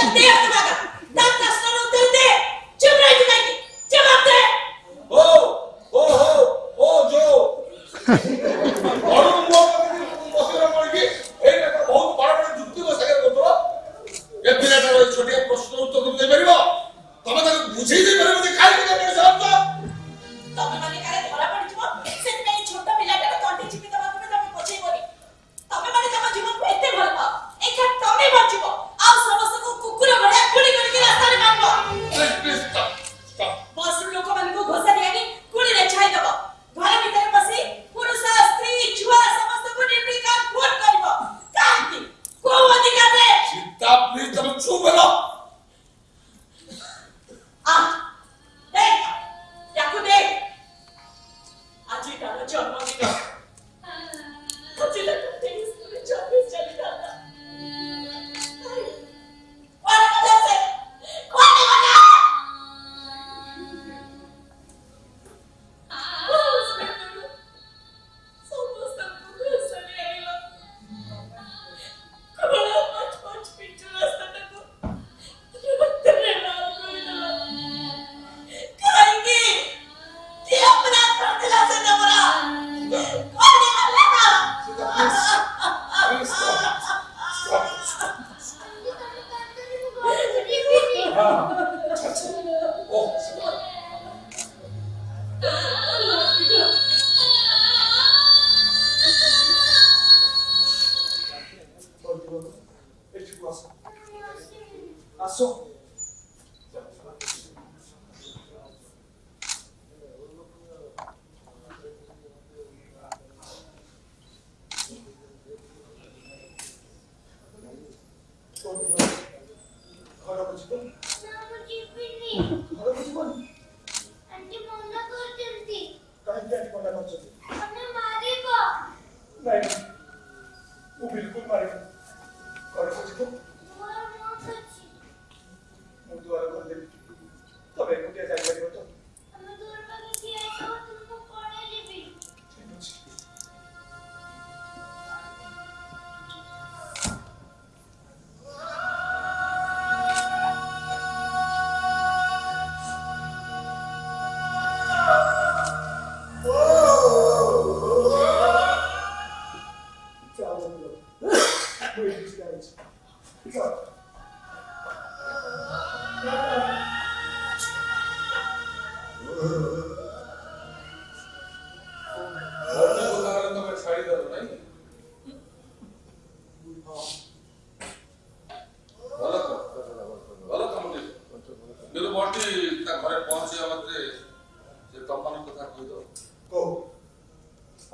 Eu tenho que 같이. 어. 오.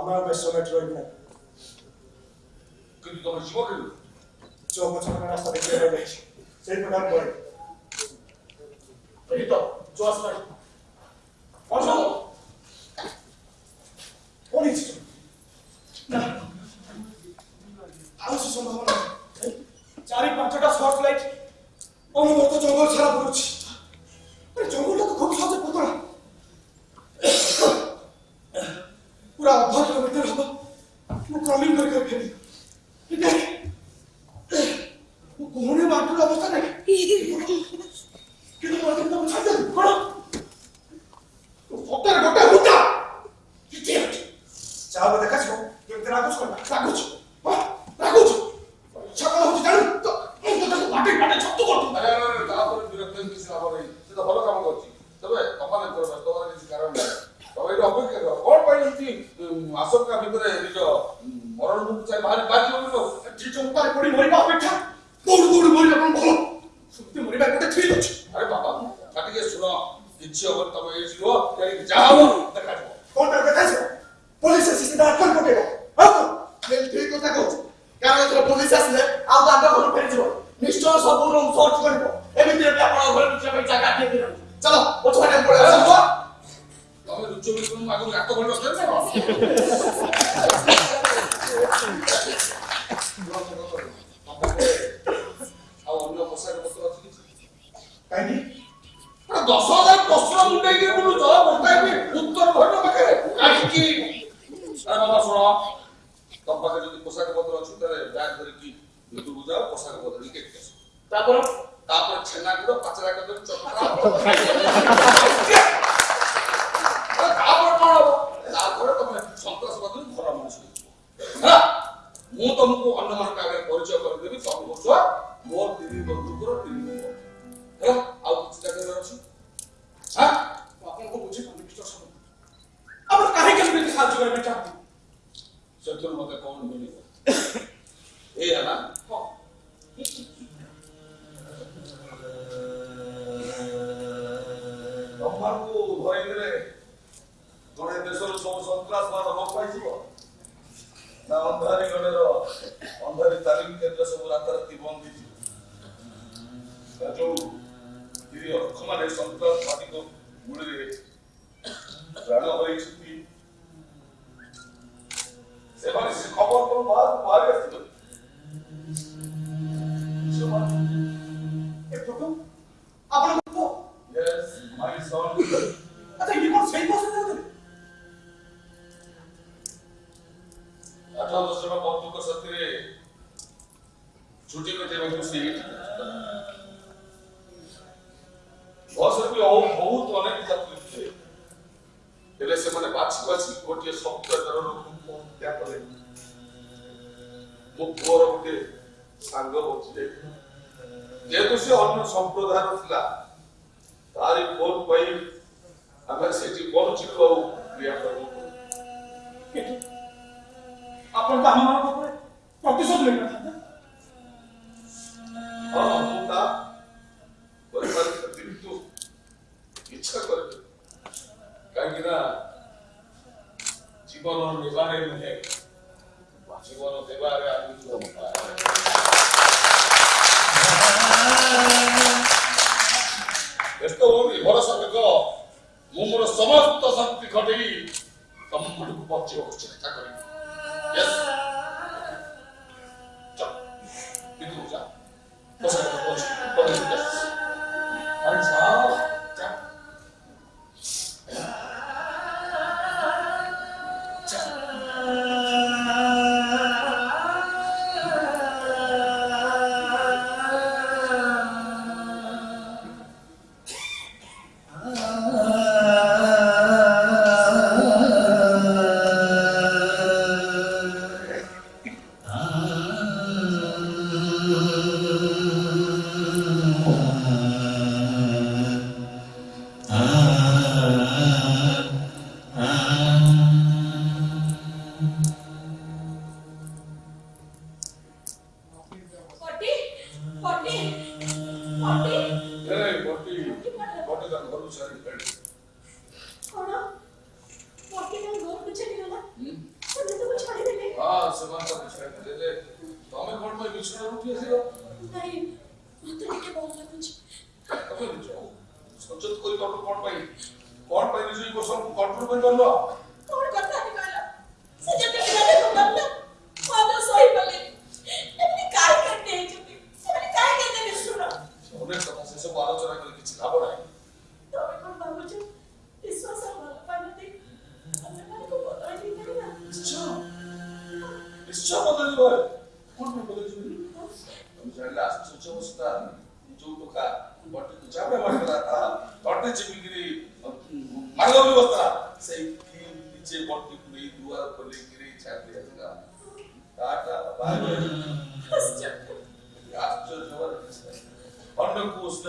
আমার সময় রই না কিন্তু তখন জীবকে চোখ বছর রাস্তা দেখতে পাবে সেই প্রকার করে এই তো চোয়াস নাই অসল পরিচিত না আরো সম্ভাবনা চারি পাঁচটা শর্ট লাইট অনুমত জঙ্গল ছাড়া পড়ছি comigo na cabeça. 질정빨에 머리 머리가 백차 노루노루 머리가 그럼 먹어 숨때 머리가 그때 틀렸지 아래 봐봐 나중에 수나 이치 어버 따고 일지로 여기 자고 나 가지고 কোনটার কথা আছে পুলিশ আসিস না কোন কোটে না আচ্ছা তুই কথা কও কারণ তোর পুলিশ আসলে আলাদা আলাদা করে ফেলে দিব নিশ্চয় সব রং রেগুলো জবাব উঠাইবি উত্তর ঘটো পাখে কাহিকি আর বাবা শোনো তোম পাখে যদি পোশাক পত্র অছি তাহলে ব্যাগ ধরিকি ভিতরକୁ যাও পোশাক পত্র নিয়ে কেটে আসো তারপর তারপর ছেনা গুলো পাচরা করে চকরা তারপর কোন হবো মু তোমাকে অন্য মানুষ পরিচয় করে দেবি তুমি বলছো মোর দিদি বন্ধুর দিদি para el software ବହୁତ ଅନେକ ଯାତ୍ରୀ ହେଲେ ସେମାନେ ବାଛି ବାଛି ଗୋଟିଏ ସମ୍ପ୍ରଦାୟର ଲୋକଙ୍କୁ ହତ୍ୟା କଲେ ମୋ ପୁଅର ଗୋଟିଏ ସାଙ୍ଗ ବଞ୍ଚିଲେ ଯେହେତୁ ସେ ଅନ୍ୟ ସମ୍ପ୍ରଦାୟର ଥିଲା ତାରି ଫୋନ୍ ପାଇ ଆମେ ସେଠି ବଞ୍ଚିବୁ ଆଉ କ୍ରିୟା କରିବୁ ଆପଣ ତ ଆମମାନଙ୍କ ଉପରେ ପ୍ରତିଶୋଧ ନେଇ ନଥାନ୍ତେ ହଁ 아니라집어넣은내발의문제집어넣은내발의아닌겁니 다. ಎಷ್ಟೊಂದು ಹೊರಸಬೇಕ ಮುಮ್ಮರ ಸಮಸ್ತ ಶಕ್ತಿ ಕಡೆಗಿ ತಮ್ಮ ಮುಡುಕು ಪಚ್ಚಿ ಹೋಗಿ ಚಿಂತ ಕಡಿ ಎಸ್ ಇದು ಹೊಸ ಹೊಸ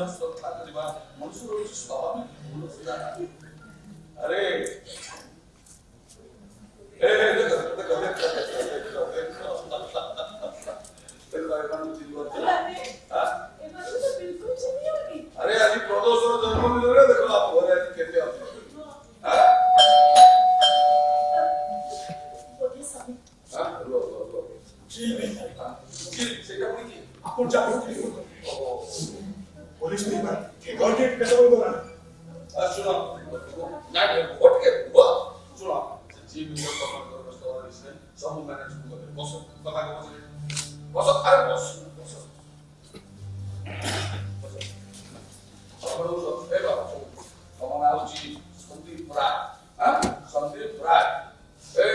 जब स्वतः निर्वाह मनुष्य लोग स्वाभाविक भूल हो जाता है अरे ए देखो देखो देखो देखो देखो देखो अरे अभी प्रदोषण जन्म मिल रहा देखो आप हो रहे कहते आप आपण जागरूक पोलीस ते गॉट इट कसं बोलतो ना सुना नाही ओके बो सुना जी मी काम करत असतो आणि सब मॅनेज करतो बस बघा बस बस अरे बस बस बरोबर ए बाबा बाबा नावची संदीप राय हा संदीप राय ए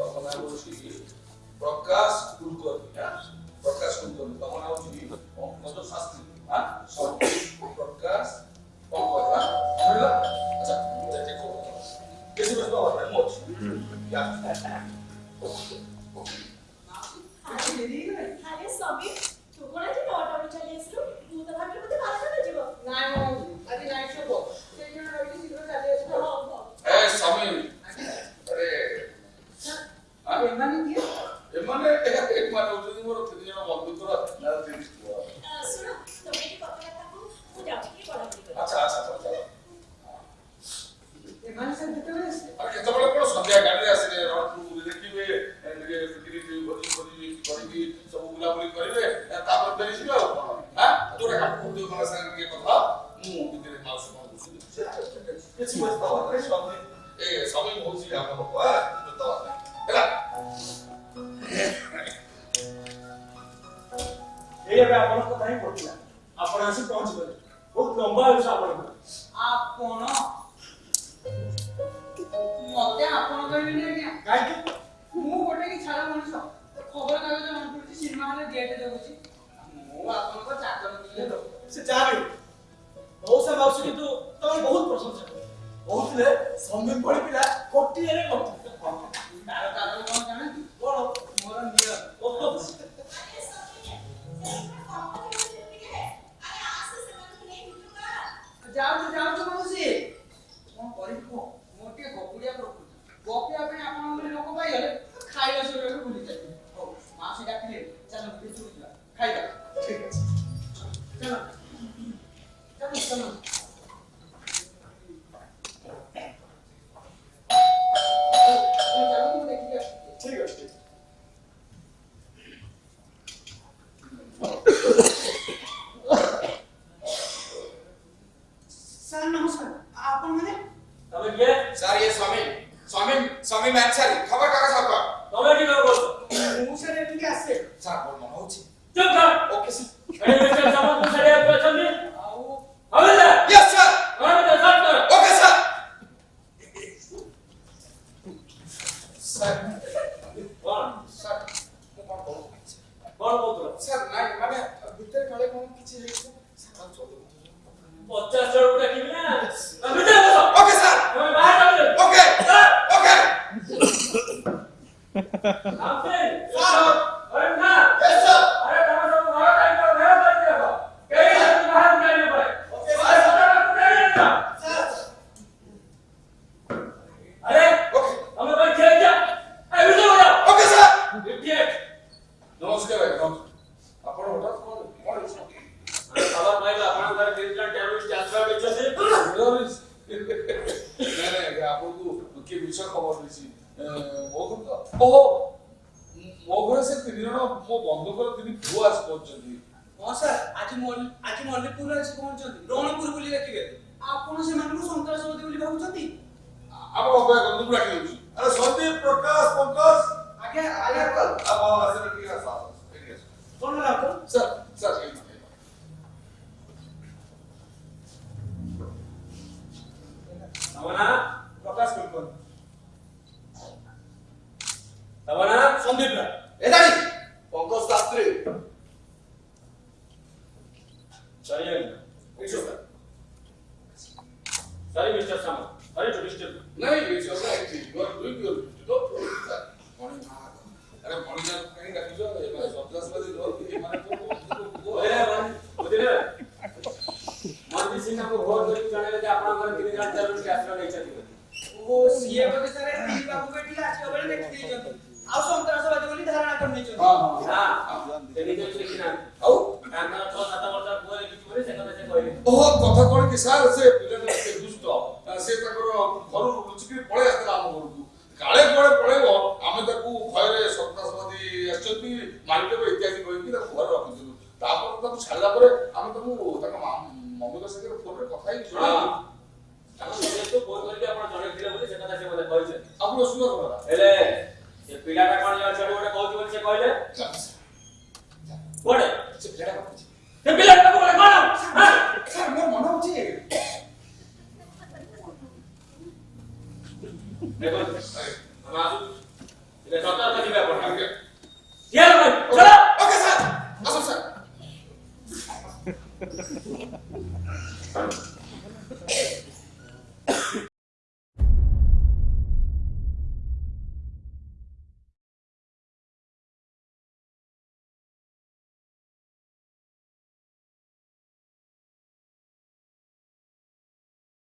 बाबा नावची প্রকাশ কুলকর্ণী হ্যাঁ প্রকাশ কুলকর্ণী তখন হচ্ছে কত শাস্তি হ্যাঁ ମୁଁ ଗୋଟେ କି ଛାଡ଼ ମଣିଷ ଖବରକାଗଜ ମନେ ପଡ଼ୁଛି ସିନେମା ହଲେ ଡେଟ୍ ଦେଖୁଛି ମୁଁ ଆପଣଙ୍କ ଚାକର ସେ ଯାହା ବି ମଉସା ମାଉସୀ କିନ୍ତୁ ତମେ ବହୁତ ପ୍ରଶଂସା କହୁଥିଲେ ସମୀର ଭଳି ପିଲା କୋଟିଏରେ କଟୁ গাড়ি খবর কাকা সাহেব তোমরা কি করবে স্যার বল 앞에 싸 ମୁହଁ ବନ୍ଦ କର ତିନି ପୁଅ ଆସି ପହଞ୍ଚନ୍ତି ହଁ ସାର୍ ଆଜି ଆଜି ମଲ୍ଲିକପୁର ଆସି ପହଞ୍ଚନ୍ତି ରଣପୁର ବୁଲି ଡାକିବେ ଆପଣ ସେମାନଙ୍କୁ ସନ୍ତାସବାଦୀ ବୋଲି ଭାବୁଛନ୍ତି ଆପଣ ଅପେକ୍ଷା କରନ୍ତୁ ମୁଁ ଡାକି ଦେଉଛି ଆରେ ସନ୍ଦୀପ ପ୍ରକାଶ ପଙ୍କଜ ଆଜ୍ଞା ଆଜ୍ଞା ଆପଣ ଆସିଲେ ଟିକେ ଆସ ଏଠି ଆସ କଣ ହେଲା ଆପଣ ସାର୍ ସାର୍ ନବନା ପ୍ରକାଶ ପଙ୍କଜ ନବନା ସନ୍ଦୀପ ଏଦାଡ଼ି Ponkos plus 3. Sorry, Arina. It's okay. Sorry, Mr. Sama. Sorry to disturb. No, it's your right. You are doing your duty. No problem, sir. अरे मॉनिटर कहीं रख दो ये मैं सब दस बजे दौड़ के मैं तो वो अरे भाई मुझे ना मॉनिटर सिंह को बहुत बड़ी जाने लगे अपना मन कितने घंटे चलो कैसे नहीं चलेगा वो सीए को तो सर तीन बाबू बैठी लास्ट कवर में कितने जन ଆଉ ସନ୍ତାସବାଦୀ ବୋଲି ଧାରଣା କରିନେଇଛନ୍ତି ଆଉ ଓହୋ କଥା କଣ କି ସାର୍ ସେ ପିଲାଟା ସେ ଦୁଷ୍ଟ ସେ ତାଙ୍କର ଘରୁ ଲୁଚିକି ପଳେଇ ଆସିଥିଲା ଆମ ଘରକୁ କାଳେ କୁଆଡେ ପଳେଇବ ଆମେ ତାକୁ ଭୟରେ ସନ୍ତାସବାଦୀ ଆସିଛନ୍ତି ମାରିଦେବ ଇତ୍ୟାଦି କହିକି ତାକୁ ଘରେ ରଖିଥିଲୁ ତାପରେ ତାକୁ ଛାଡ଼ିଲା ପରେ ଆମେ ତାକୁ ତାଙ୍କ ମମତା ସାଙ୍ଗରେ ଫୋନରେ କଥା ହେଇକି देखो हमारा इधर सत्तर तक ही बैठ पड़ा